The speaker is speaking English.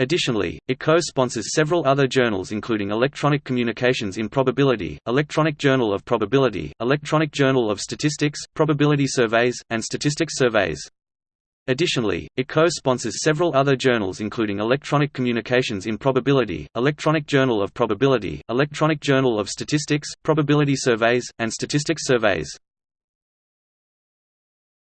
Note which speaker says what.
Speaker 1: Additionally, it co-sponsors several other journals including Electronic Communications in Probability, Electronic Journal of Probability, Electronic Journal of Statistics, Probability Surveys, and Statistics Surveys. Additionally, it co-sponsors several other journals including Electronic Communications in Probability, Electronic Journal of Probability, Electronic Journal of Statistics, Probability Surveys, and Statistics Surveys.